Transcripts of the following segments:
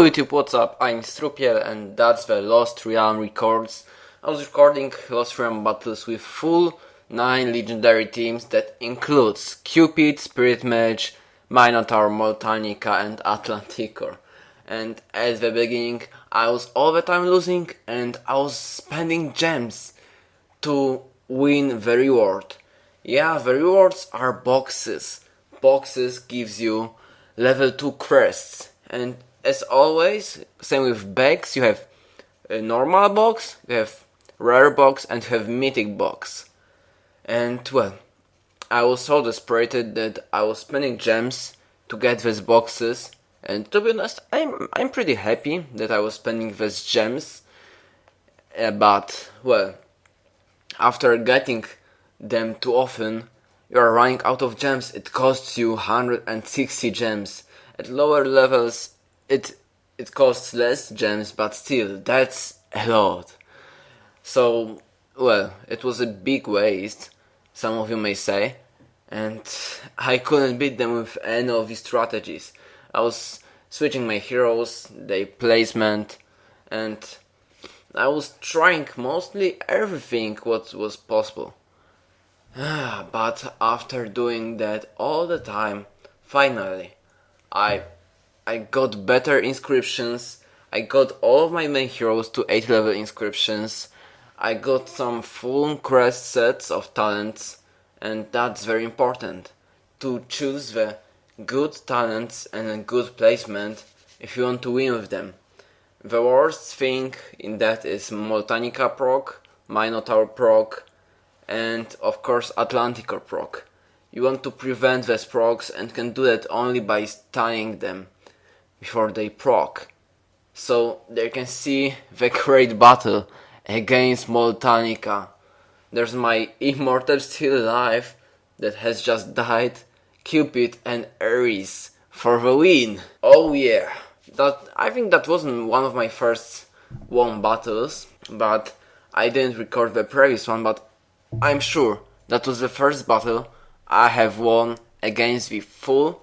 Hello YouTube, what's up? I'm Strupiel and that's the Lost Realm Records. I was recording Lost Realm battles with full 9 legendary teams that includes Cupid, Spirit Mage, Minotaur, Moltanica and Atlanticor. And at the beginning I was all the time losing and I was spending gems to win the reward. Yeah, the rewards are boxes. Boxes gives you level 2 crests and as always, same with bags, you have a normal box, you have rare box and you have mythic box. And well, I was so desperate that I was spending gems to get these boxes and to be honest, I'm, I'm pretty happy that I was spending these gems. Uh, but, well, after getting them too often, you are running out of gems. It costs you 160 gems. At lower levels, it it costs less gems, but still, that's a lot. So, well, it was a big waste, some of you may say, and I couldn't beat them with any of these strategies. I was switching my heroes, their placement, and I was trying mostly everything what was possible. Ah, but after doing that all the time, finally, I I got better inscriptions. I got all of my main heroes to 8 level inscriptions. I got some full crest sets of talents and that's very important. To choose the good talents and a good placement if you want to win with them. The worst thing in that is Moltanica proc, Minotaur proc, and of course Atlanticor proc. You want to prevent these procs and can do that only by stunning them before they proc. So they can see the great battle against Moltanica. There's my immortal still alive that has just died, Cupid and Ares for the win. Oh yeah, that I think that wasn't one of my first won battles, but I didn't record the previous one, but I'm sure that was the first battle I have won against the full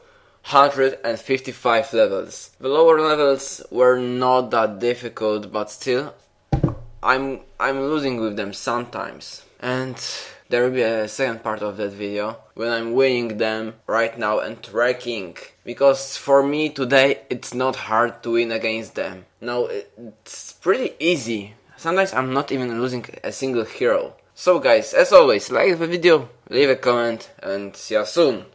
155 levels. The lower levels were not that difficult, but still, I'm I'm losing with them sometimes. And there will be a second part of that video when I'm winning them right now and tracking. Because for me today it's not hard to win against them. No, it's pretty easy. Sometimes I'm not even losing a single hero. So guys, as always, like the video, leave a comment and see you soon.